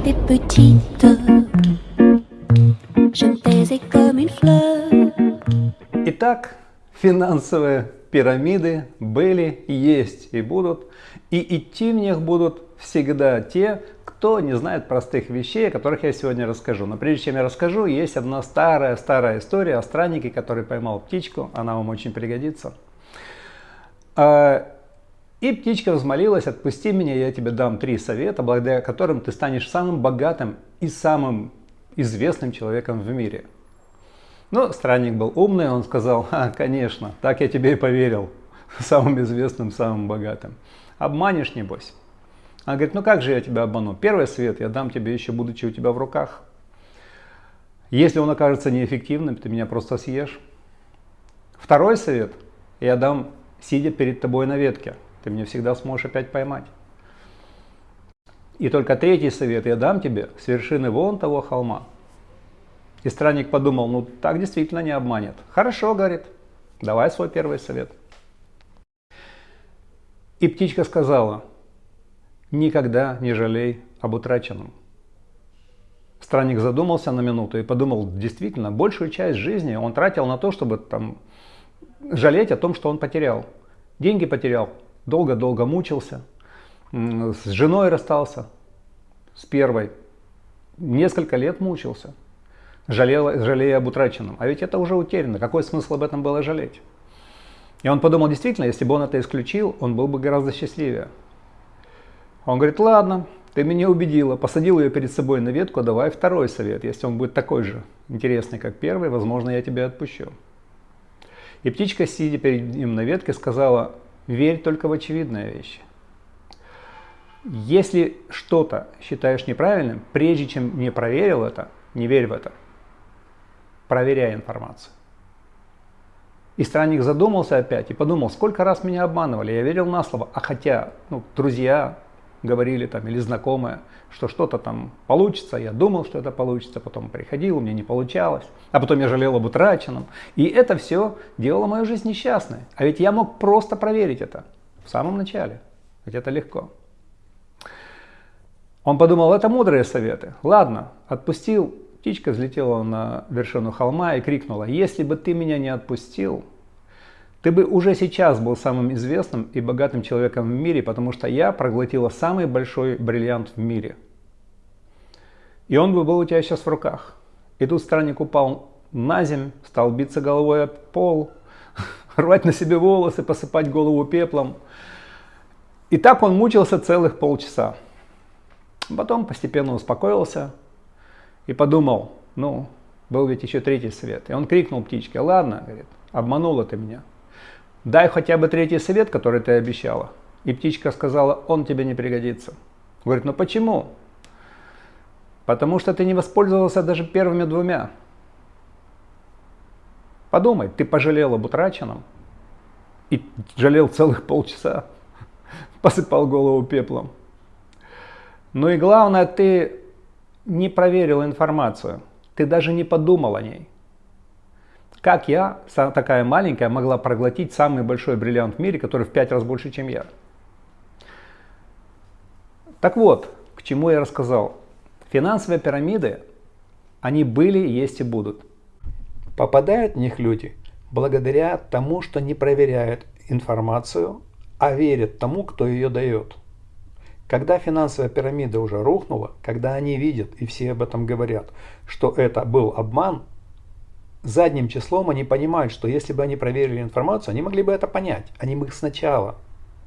était petite, je me taisais comme une fleur. Итак, финансовые пирамиды были, есть и будут. И идти в них будут всегда те, кто не знает простых вещей, о которых я сегодня расскажу. Но прежде чем я расскажу, есть одна старая-старая история о страннике, который поймал птичку. Она вам очень пригодится. И птичка взмолилась, отпусти меня, я тебе дам три совета, благодаря которым ты станешь самым богатым и самым известным человеком в мире. Но странник был умный, он сказал, а, конечно, так я тебе и поверил, самым известным, самым богатым. Обманешь, небось? Она говорит, ну как же я тебя обману? Первый совет я дам тебе еще будучи у тебя в руках. Если он окажется неэффективным, ты меня просто съешь. Второй совет я дам, сидя перед тобой на ветке. Ты меня всегда сможешь опять поймать. И только третий совет я дам тебе с вершины вон того холма. И странник подумал, ну так действительно не обманет. Хорошо, говорит, давай свой первый совет. И птичка сказала, никогда не жалей об утраченном. Странник задумался на минуту и подумал, действительно, большую часть жизни он тратил на то, чтобы там жалеть о том, что он потерял. Деньги потерял, долго-долго мучился, с женой расстался, с первой, несколько лет мучился, жалел, жалея об утраченном. А ведь это уже утеряно, какой смысл об этом было жалеть? И он подумал, действительно, если бы он это исключил, он был бы гораздо счастливее. Он говорит, ладно, ты меня убедила, посадил ее перед собой на ветку, давай второй совет. Если он будет такой же интересный, как первый, возможно, я тебя отпущу. И птичка, сидя перед ним на ветке, сказала, верь только в очевидные вещи. Если что-то считаешь неправильным, прежде чем не проверил это, не верь в это. Проверяй информацию. И странник задумался опять и подумал, сколько раз меня обманывали, я верил на слово, а хотя ну, друзья говорили там или знакомые, что что-то там получится, я думал, что это получится, потом приходил, у меня не получалось, а потом я жалел об утраченном. И это все делало мою жизнь несчастной. А ведь я мог просто проверить это в самом начале, ведь это легко. Он подумал, это мудрые советы. Ладно, отпустил Птичка взлетела на вершину холма и крикнула, «Если бы ты меня не отпустил, ты бы уже сейчас был самым известным и богатым человеком в мире, потому что я проглотила самый большой бриллиант в мире. И он бы был у тебя сейчас в руках. И тут странник упал на землю, стал биться головой об пол, рвать на себе волосы, посыпать голову пеплом. И так он мучился целых полчаса. Потом постепенно успокоился, и подумал, ну, был ведь еще третий совет. И он крикнул птичке, ладно, говорит, обманула ты меня. Дай хотя бы третий совет, который ты обещала. И птичка сказала, он тебе не пригодится. Говорит, ну почему? Потому что ты не воспользовался даже первыми двумя. Подумай, ты пожалел об утраченном и жалел целых полчаса, посыпал голову пеплом. Ну и главное, ты не проверил информацию, ты даже не подумал о ней. Как я, такая маленькая, могла проглотить самый большой бриллиант в мире, который в пять раз больше, чем я? Так вот, к чему я рассказал. Финансовые пирамиды, они были, есть и будут. Попадают в них люди благодаря тому, что не проверяют информацию, а верят тому, кто ее дает. Когда финансовая пирамида уже рухнула, когда они видят, и все об этом говорят, что это был обман, задним числом они понимают, что если бы они проверили информацию, они могли бы это понять. Они бы сначала,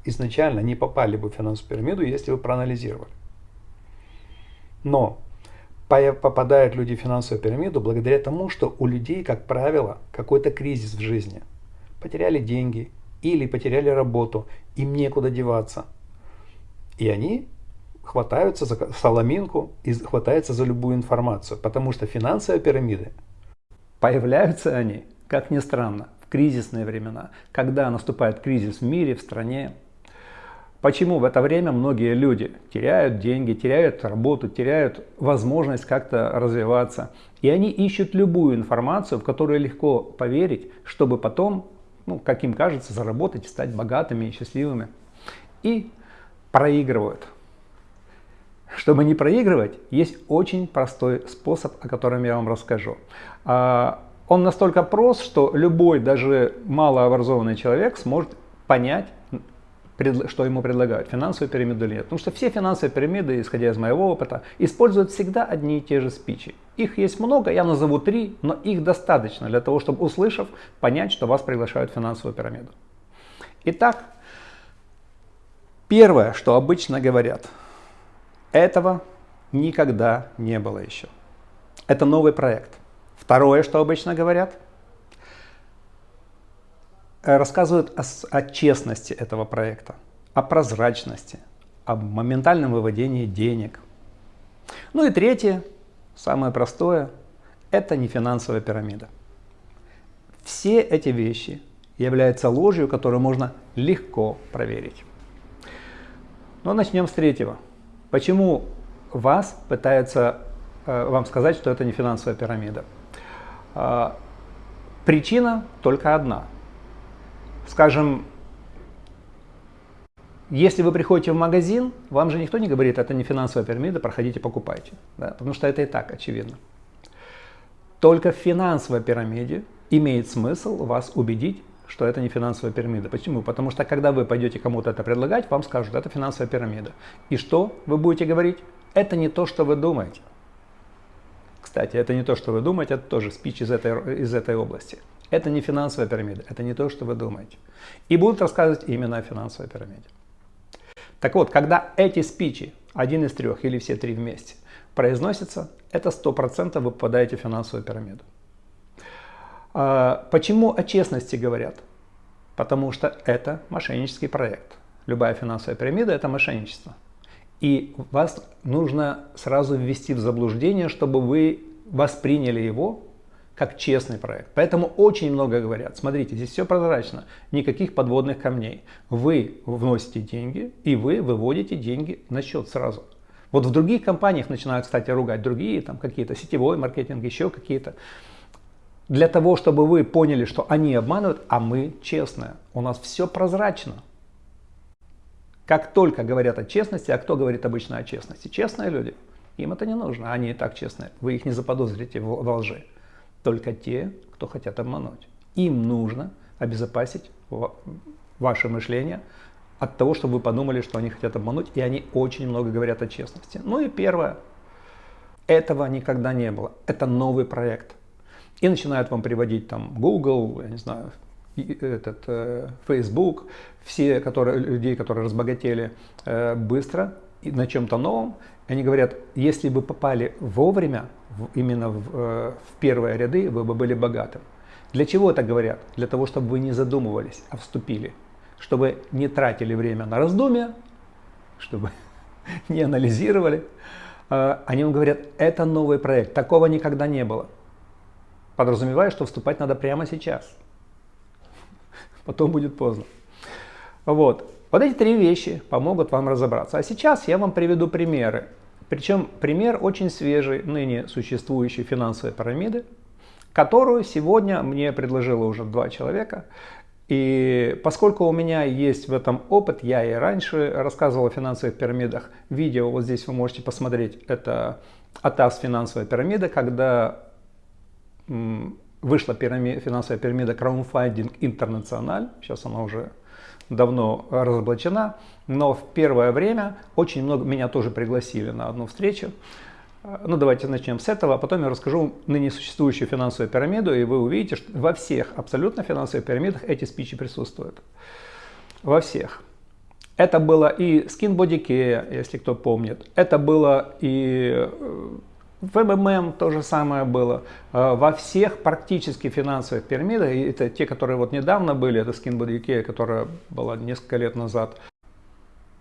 изначально не попали бы в финансовую пирамиду, если бы проанализировали. Но попадают люди в финансовую пирамиду благодаря тому, что у людей, как правило, какой-то кризис в жизни. Потеряли деньги или потеряли работу, им некуда деваться – и они хватаются за соломинку и хватаются за любую информацию, потому что финансовые пирамиды, появляются они, как ни странно, в кризисные времена, когда наступает кризис в мире, в стране. Почему в это время многие люди теряют деньги, теряют работу, теряют возможность как-то развиваться. И они ищут любую информацию, в которую легко поверить, чтобы потом, ну, как им кажется, заработать, стать богатыми и счастливыми. И проигрывают. чтобы не проигрывать, есть очень простой способ, о котором я вам расскажу. А, он настолько прост, что любой, даже малообразованный человек сможет понять, что ему предлагают, финансовую пирамиду или нет. Потому что все финансовые пирамиды, исходя из моего опыта, используют всегда одни и те же спичи. Их есть много, я назову три, но их достаточно для того, чтобы, услышав, понять, что вас приглашают в финансовую пирамиду. Итак, первое, что обычно говорят, этого никогда не было еще. Это новый проект. Второе, что обычно говорят, э, рассказывают о, о честности этого проекта, о прозрачности, о моментальном выводении денег. Ну и третье, самое простое, это не финансовая пирамида. Все эти вещи являются ложью, которую можно легко проверить. Но начнем с третьего. Почему вас пытаются э, вам сказать, что это не финансовая пирамида? А, причина только одна. Скажем, если вы приходите в магазин, вам же никто не говорит, это не финансовая пирамида, проходите, покупайте. Да? Потому что это и так очевидно. Только в финансовой пирамиде имеет смысл вас убедить, что это не финансовая пирамида. Почему? Потому что когда вы пойдете кому-то это предлагать, вам скажут, это финансовая пирамида. И что вы будете говорить? Это не то, что вы думаете. Кстати, это не то, что вы думаете, это тоже спич из этой, из этой области. Это не финансовая пирамида, это не то, что вы думаете. И будут рассказывать именно о финансовой пирамиде. Так вот, когда эти спичи, один из трех или все три вместе, произносятся, это 100% вы попадаете в финансовую пирамиду. А, почему о честности говорят? Потому что это мошеннический проект. Любая финансовая пирамида – это мошенничество. И вас нужно сразу ввести в заблуждение, чтобы вы восприняли его как честный проект. Поэтому очень много говорят. Смотрите, здесь все прозрачно, никаких подводных камней. Вы вносите деньги, и вы выводите деньги на счет сразу. Вот в других компаниях начинают, кстати, ругать другие, там какие-то сетевой маркетинг, еще какие-то. Для того, чтобы вы поняли, что они обманывают, а мы честные. У нас все прозрачно. Как только говорят о честности, а кто говорит обычно о честности? Честные люди. Им это не нужно, они и так честные. Вы их не заподозрите во лжи. Только те, кто хотят обмануть. Им нужно обезопасить ваше мышление от того, чтобы вы подумали, что они хотят обмануть, и они очень много говорят о честности. Ну и первое, этого никогда не было. Это новый проект. И начинают вам приводить там Google, я не знаю, этот, э, Facebook, все которые, людей, которые разбогатели э, быстро и на чем-то новом, они говорят, если бы попали вовремя, именно в, э, в первые ряды, вы бы были богатым. Для чего это говорят? Для того, чтобы вы не задумывались, а вступили. Чтобы не тратили время на раздумья, чтобы не анализировали. Они вам говорят, это новый проект, такого никогда не было. Подразумевая, что вступать надо прямо сейчас потом будет поздно. Вот. Вот эти три вещи помогут вам разобраться. А сейчас я вам приведу примеры. Причем пример очень свежий, ныне существующей финансовой пирамиды, которую сегодня мне предложило уже два человека. И поскольку у меня есть в этом опыт, я и раньше рассказывал о финансовых пирамидах. Видео вот здесь вы можете посмотреть. Это АТАС финансовая пирамида, когда вышла пирамида, финансовая пирамида Crowdfunding International, сейчас она уже давно разоблачена, но в первое время очень много, меня тоже пригласили на одну встречу. Ну давайте начнем с этого, а потом я расскажу ныне существующую финансовую пирамиду, и вы увидите, что во всех абсолютно финансовых пирамидах эти спичи присутствуют. Во всех. Это было и Skin Body Care, если кто помнит. Это было и э, в МММ то же самое было. Э, во всех практически финансовых пирамидах, это те, которые вот недавно были, это Skinbody UK, которая была несколько лет назад,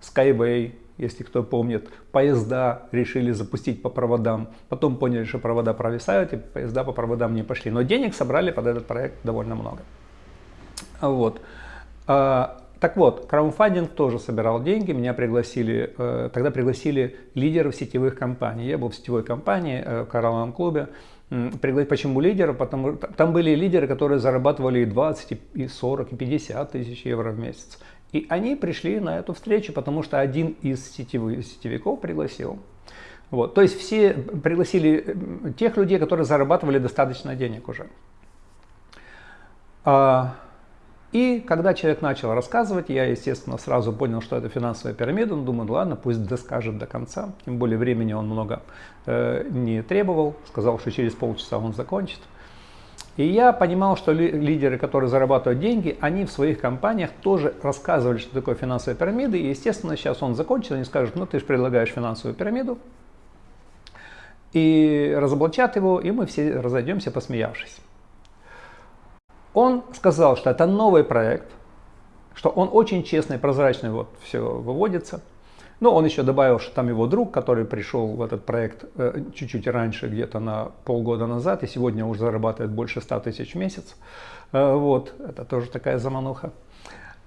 Skyway, если кто помнит, поезда решили запустить по проводам, потом поняли, что провода провисают, и поезда по проводам не пошли. Но денег собрали под этот проект довольно много. Вот. Так вот, краудфандинг тоже собирал деньги, меня пригласили, э, тогда пригласили лидеров сетевых компаний. Я был в сетевой компании э, в коралловом клубе. Почему лидеры? Потому что там были лидеры, которые зарабатывали и 20, и 40, и 50 тысяч евро в месяц. И они пришли на эту встречу, потому что один из сетевых, сетевиков пригласил. Вот. То есть все пригласили тех людей, которые зарабатывали достаточно денег уже. А, и когда человек начал рассказывать, я, естественно, сразу понял, что это финансовая пирамида. Ну, думаю, ладно, пусть доскажет до конца. Тем более времени он много э, не требовал. Сказал, что через полчаса он закончит. И я понимал, что лидеры, которые зарабатывают деньги, они в своих компаниях тоже рассказывали, что такое финансовая пирамида. И, естественно, сейчас он закончит, они скажут, ну ты же предлагаешь финансовую пирамиду. И разоблачат его, и мы все разойдемся, посмеявшись. Он сказал, что это новый проект, что он очень честный, прозрачный, вот все выводится – но он еще добавил, что там его друг, который пришел в этот проект э, чуть-чуть раньше, где-то на полгода назад, и сегодня уже зарабатывает больше 100 тысяч в месяц. Э, вот, это тоже такая замануха.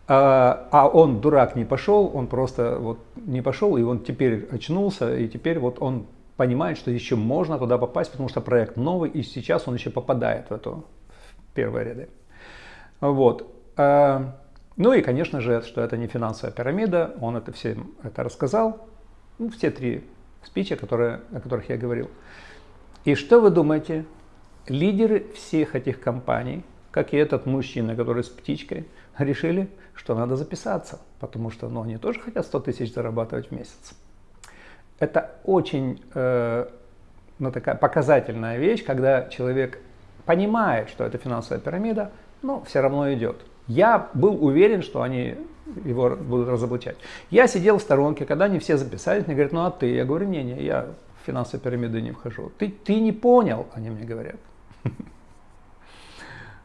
А, а он, дурак, не пошел, он просто вот не пошел, и он теперь очнулся, и теперь вот он понимает, что еще можно туда попасть, потому что проект новый, и сейчас он еще попадает в эту первые ряды. Вот. А, ну и, конечно же, что это не финансовая пирамида, он это всем это рассказал, ну, все три спича, которые, о которых я говорил. И что вы думаете? Лидеры всех этих компаний, как и этот мужчина, который с птичкой, решили, что надо записаться, потому что ну, они тоже хотят 100 тысяч зарабатывать в месяц. Это очень э, ну, такая показательная вещь, когда человек понимает, что это финансовая пирамида, но все равно идет. Я был уверен, что они его будут разоблачать. Я сидел в сторонке, когда они все записались, мне говорят, ну а ты? Я говорю, не-не, я в финансовые пирамиды не вхожу. Ты, ты не понял, они мне говорят.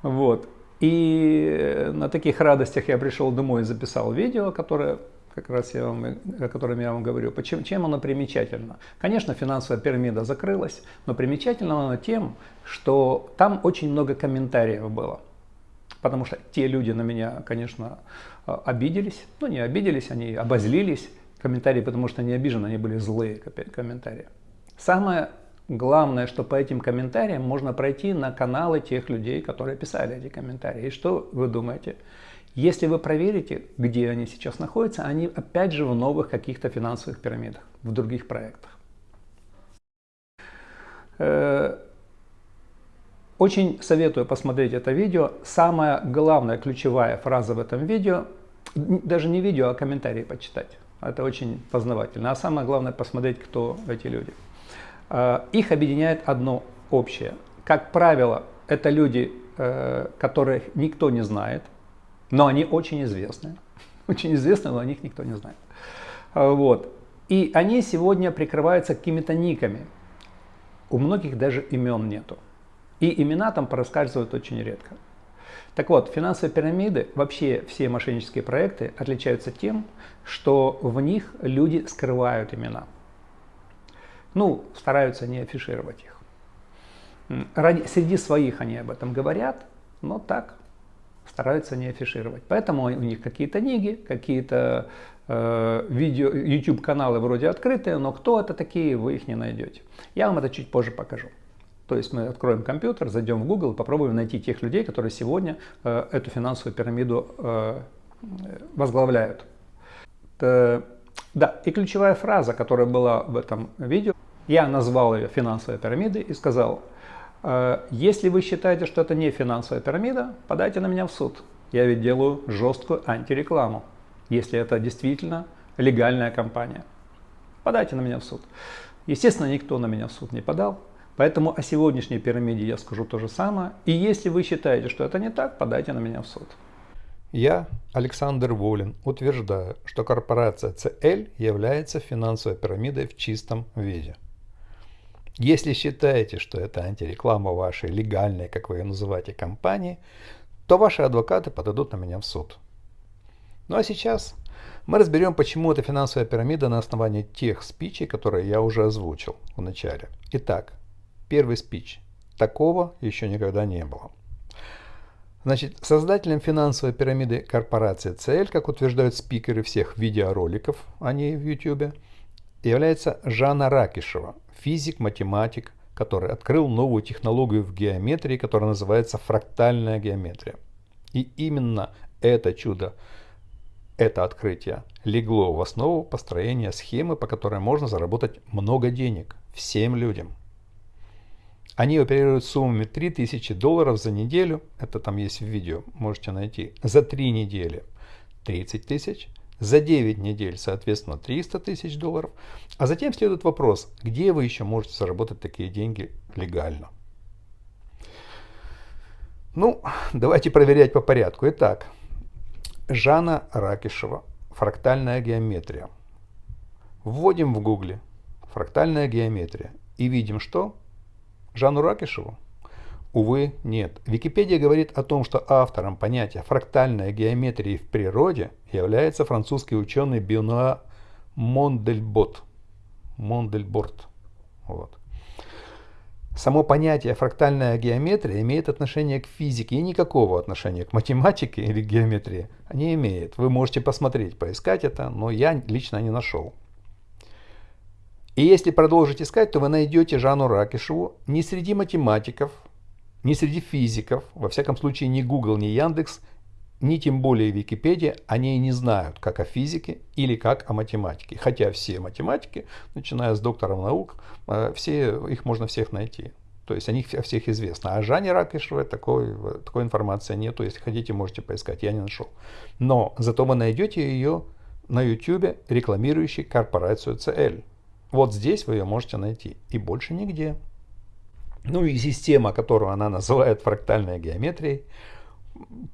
Вот. И на таких радостях я пришел домой и записал видео, которое как раз я вам, о котором я вам говорю. Почему, чем оно примечательно? Конечно, финансовая пирамида закрылась, но примечательно она тем, что там очень много комментариев было. Потому что те люди на меня, конечно, а, обиделись. Ну, не обиделись, они обозлились. Комментарии, потому что они обижены, они были злые комментарии. Самое главное, что по этим комментариям можно пройти на каналы тех людей, которые писали эти комментарии. И что вы думаете? Если вы проверите, где они сейчас находятся, они опять же в новых каких-то финансовых пирамидах, в других проектах. Э, очень советую посмотреть это видео. Самая главная ключевая фраза в этом видео, даже не видео, а комментарии почитать. Это очень познавательно. А самое главное посмотреть, кто эти люди. А, их объединяет одно общее. Как правило, это люди, э, которых никто не знает, но они очень известны. Очень известны, но о них никто не знает. А, вот. И они сегодня прикрываются какими-то никами. У многих даже имен нету. И имена там проскальзывают очень редко. Так вот, финансовые пирамиды, вообще все мошеннические проекты отличаются тем, что в них люди скрывают имена. Ну, стараются не афишировать их. Ради, среди своих они об этом говорят, но так стараются не афишировать. Поэтому у них какие-то книги, какие-то э, видео, YouTube каналы вроде открытые, но кто это такие, вы их не найдете. Я вам это чуть позже покажу. То есть мы откроем компьютер, зайдем в Google и попробуем найти тех людей, которые сегодня э, эту финансовую пирамиду э, возглавляют. Это, да, и ключевая фраза, которая была в этом видео, я назвал ее финансовой пирамидой и сказал, если вы считаете, что это не финансовая пирамида, подайте на меня в суд. Я ведь делаю жесткую антирекламу, если это действительно легальная компания. Подайте на меня в суд. Естественно, никто на меня в суд не подал. Поэтому о сегодняшней пирамиде я скажу то же самое. И если вы считаете, что это не так, подайте на меня в суд. Я, Александр Волин, утверждаю, что корпорация CL является финансовой пирамидой в чистом виде. Если считаете, что это антиреклама вашей легальной, как вы ее называете, компании, то ваши адвокаты подадут на меня в суд. Ну а сейчас мы разберем, почему это финансовая пирамида на основании тех спичей, которые я уже озвучил в начале. Итак, Первый спич. Такого еще никогда не было. Значит, создателем финансовой пирамиды корпорации CL, как утверждают спикеры всех видеороликов о ней в YouTube, является Жанна Ракишева, физик-математик, который открыл новую технологию в геометрии, которая называется фрактальная геометрия. И именно это чудо, это открытие легло в основу построения схемы, по которой можно заработать много денег всем людям. Они оперируют суммами 3000 долларов за неделю, это там есть в видео, можете найти, за 3 недели 30 тысяч, за 9 недель, соответственно, 300 тысяч долларов. А затем следует вопрос, где вы еще можете заработать такие деньги легально? Ну, давайте проверять по порядку. Итак, Жанна Ракишева, фрактальная геометрия. Вводим в гугле фрактальная геометрия и видим, что Жанну Ракишеву? Увы, нет. Википедия говорит о том, что автором понятия фрактальная геометрия в природе является французский ученый Бенуа Мондельбот. Мондельборт. Вот. Само понятие фрактальная геометрия имеет отношение к физике и никакого отношения к математике или геометрии не имеет. Вы можете посмотреть, поискать это, но я лично не нашел. И если продолжить искать, то вы найдете Жанну Ракишеву не среди математиков, не среди физиков, во всяком случае ни Google, ни Яндекс, ни тем более Википедия, они не знают, как о физике или как о математике. Хотя все математики, начиная с докторов наук, э, все, их можно всех найти. То есть о них о всех известно. А Жанне Ракишевой такой, такой информации нету. Если хотите, можете поискать. Я не нашел. Но зато вы найдете ее на YouTube, рекламирующей корпорацию CL. Вот здесь вы ее можете найти. И больше нигде. Ну и система, которую она называет фрактальной геометрией,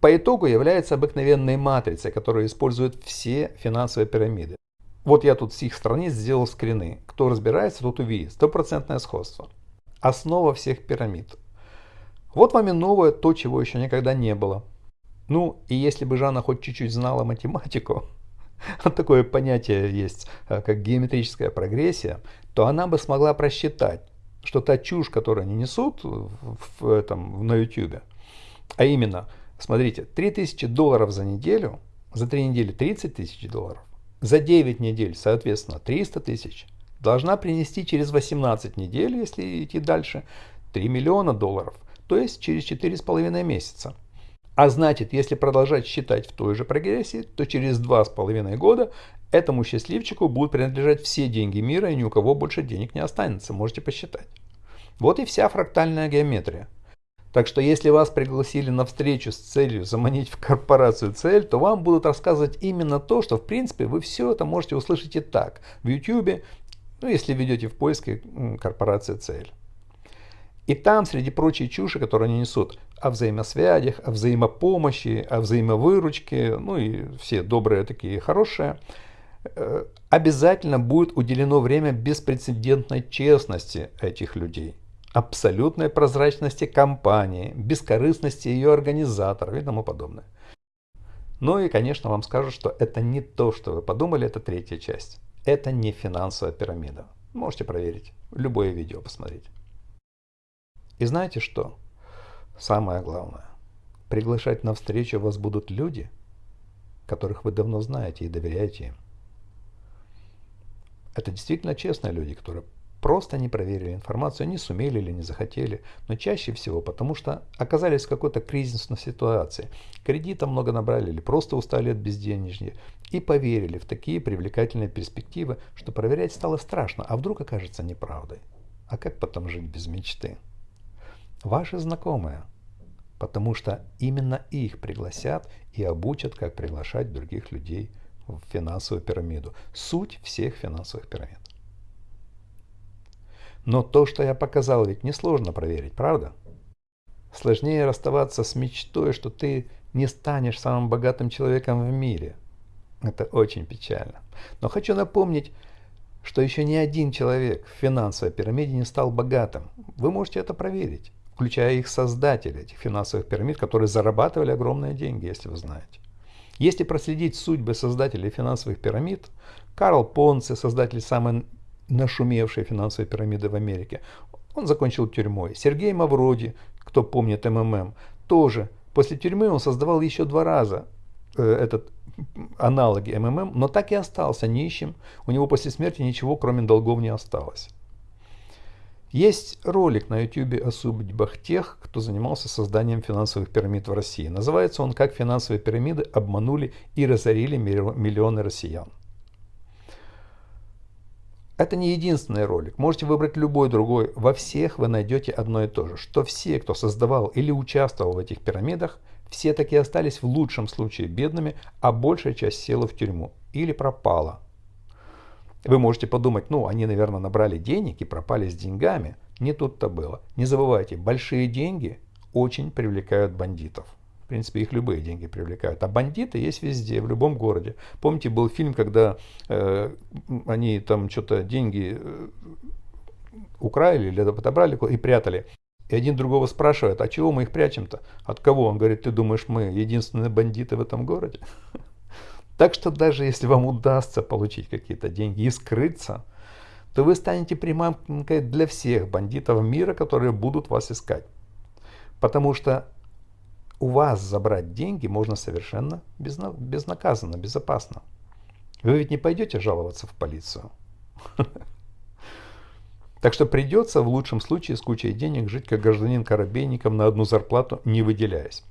по итогу является обыкновенной матрицей, которую используют все финансовые пирамиды. Вот я тут с их страниц сделал скрины. Кто разбирается, тот увидит. Стопроцентное сходство. Основа всех пирамид. Вот вам и новое, то, чего еще никогда не было. Ну, и если бы Жанна хоть чуть-чуть знала математику, такое понятие есть, э, как геометрическая прогрессия, то она бы смогла просчитать, что та чушь, которую они несут в этом, на YouTube, а именно, смотрите, 3000 долларов за неделю, за 3 недели 30 тысяч долларов, за 9 недель, соответственно, 300 тысяч, должна принести через 18 недель, если идти дальше, 3 миллиона долларов, то есть через 4,5 месяца. А значит, если продолжать считать в той же прогрессии, то через два с половиной года этому счастливчику будут принадлежать все деньги мира, и ни у кого больше денег не останется. Можете посчитать. Вот и вся фрактальная геометрия. Так что если вас пригласили на встречу с целью заманить в корпорацию цель, то вам будут рассказывать именно то, что в принципе вы все это можете услышать и так в YouTube, ну если ведете в поиске корпорация цель. И там, среди прочей чуши, которую они несут, о взаимосвязях, о взаимопомощи, о взаимовыручке, ну и все добрые такие хорошие, обязательно будет уделено время беспрецедентной честности этих людей, абсолютной прозрачности компании, бескорыстности ее организаторов и тому подобное. Ну и, конечно, вам скажут, что это не то, что вы подумали, это третья часть. Это не финансовая пирамида. Можете проверить, любое видео посмотреть. И знаете что? Самое главное. Приглашать на встречу вас будут люди, которых вы давно знаете и доверяете им. Это действительно честные люди, которые просто не проверили информацию, не сумели или не захотели, но чаще всего потому, что оказались в какой-то кризисной ситуации, кредита много набрали или просто устали от безденежья и поверили в такие привлекательные перспективы, что проверять стало страшно, а вдруг окажется неправдой. А как потом жить без мечты? ваши знакомые, потому что именно их пригласят и обучат, как приглашать других людей в финансовую пирамиду. Суть всех финансовых пирамид. Но то, что я показал, ведь несложно проверить, правда? Сложнее расставаться с мечтой, что ты не станешь самым богатым человеком в мире. Это очень печально. Но хочу напомнить, что еще ни один человек в финансовой пирамиде не стал богатым. Вы можете это проверить включая их создателей, этих финансовых пирамид, которые зарабатывали огромные деньги, если вы знаете. Если проследить судьбы создателей финансовых пирамид, Карл Понце, создатель самой нашумевшей финансовой пирамиды в Америке, он закончил тюрьмой. Сергей Мавроди, кто помнит МММ, тоже. После тюрьмы он создавал еще два раза э, этот аналоги МММ, но так и остался нищим. У него после смерти ничего, кроме долгов, не осталось. Есть ролик на YouTube о судьбах тех, кто занимался созданием финансовых пирамид в России. Называется он «Как финансовые пирамиды обманули и разорили миллионы россиян». Это не единственный ролик. Можете выбрать любой другой. Во всех вы найдете одно и то же. Что все, кто создавал или участвовал в этих пирамидах, все таки остались в лучшем случае бедными, а большая часть села в тюрьму или пропала. Вы можете подумать, ну, они, наверное, набрали денег и пропали с деньгами. Не тут-то было. Не забывайте, большие деньги очень привлекают бандитов. В принципе, их любые деньги привлекают. А бандиты есть везде, в любом городе. Помните, был фильм, когда э, они там что-то деньги э, украли или отобрали и прятали. И один другого спрашивает, а чего мы их прячем-то? От кого? Он говорит, ты думаешь, мы единственные бандиты в этом городе? Так что даже если вам удастся получить какие-то деньги и скрыться, то вы станете приманкой для всех бандитов мира, которые будут вас искать. Потому что у вас забрать деньги можно совершенно безнаказанно, безопасно. Вы ведь не пойдете жаловаться в полицию. Так что придется в лучшем случае с кучей денег жить как гражданин корабейником на одну зарплату, не выделяясь.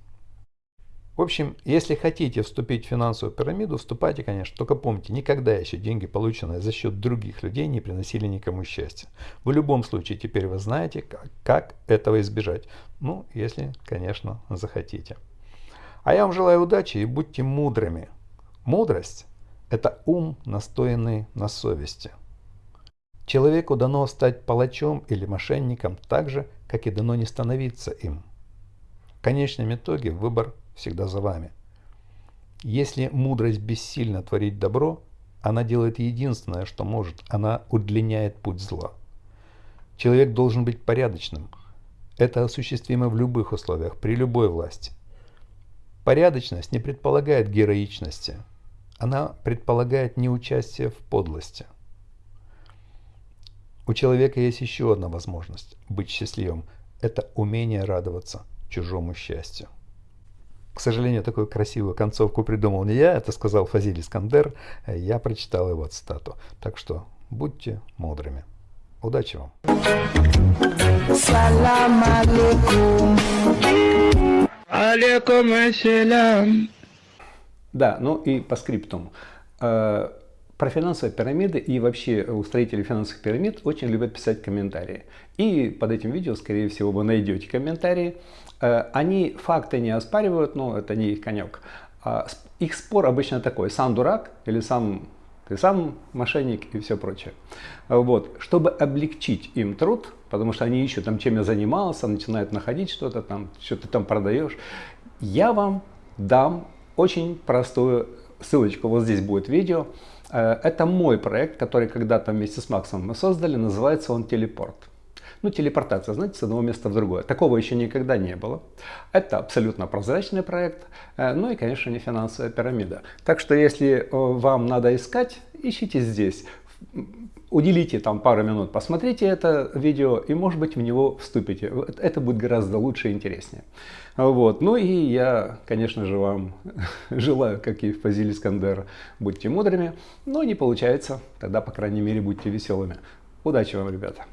В общем, если хотите вступить в финансовую пирамиду, вступайте, конечно, только помните, никогда еще деньги, полученные за счет других людей, не приносили никому счастья. В любом случае, теперь вы знаете, как, как этого избежать. Ну, если, конечно, захотите. А я вам желаю удачи и будьте мудрыми. Мудрость – это ум, настоянный на совести. Человеку дано стать палачом или мошенником так же, как и дано не становиться им. В конечном итоге выбор всегда за вами. Если мудрость бессильно творить добро, она делает единственное, что может. Она удлиняет путь зла. Человек должен быть порядочным. Это осуществимо в любых условиях, при любой власти. Порядочность не предполагает героичности. Она предполагает неучастие в подлости. У человека есть еще одна возможность быть счастливым. Это умение радоваться чужому счастью. К сожалению, такую красивую концовку придумал не я, это сказал Фазиль Искандер, я прочитал его цитату. Так что будьте мудрыми. Удачи вам! Салам алейкум. Алейкум ассалям. Да, ну и по скриптум. Э, про финансовые пирамиды и вообще устроители финансовых пирамид очень любят писать комментарии. И под этим видео, скорее всего, вы найдете комментарии. Э, они факты не оспаривают, но это не их конек. А их спор обычно такой, сам дурак или сам ты сам мошенник и все прочее. Вот. Чтобы облегчить им труд, потому что они ищут, там, чем я занимался, начинают находить что-то там, что ты там продаешь, я вам дам очень простую ссылочку, вот здесь будет видео. Э, это мой проект, который когда-то вместе с Максом мы создали, называется он «Телепорт». Ну, телепортация, знаете, с одного места в другое. Такого еще никогда не было. Это абсолютно прозрачный проект, э, ну и, конечно, не финансовая пирамида. Так что, если э, вам надо искать, ищите здесь. Уделите там пару минут, посмотрите это видео и, может быть, в него вступите. Это будет гораздо лучше и интереснее. Вот. Ну и я, конечно же, вам желаю, как и Фазиль Искандер, будьте мудрыми. Но не получается, тогда, по крайней мере, будьте веселыми. Удачи вам, ребята!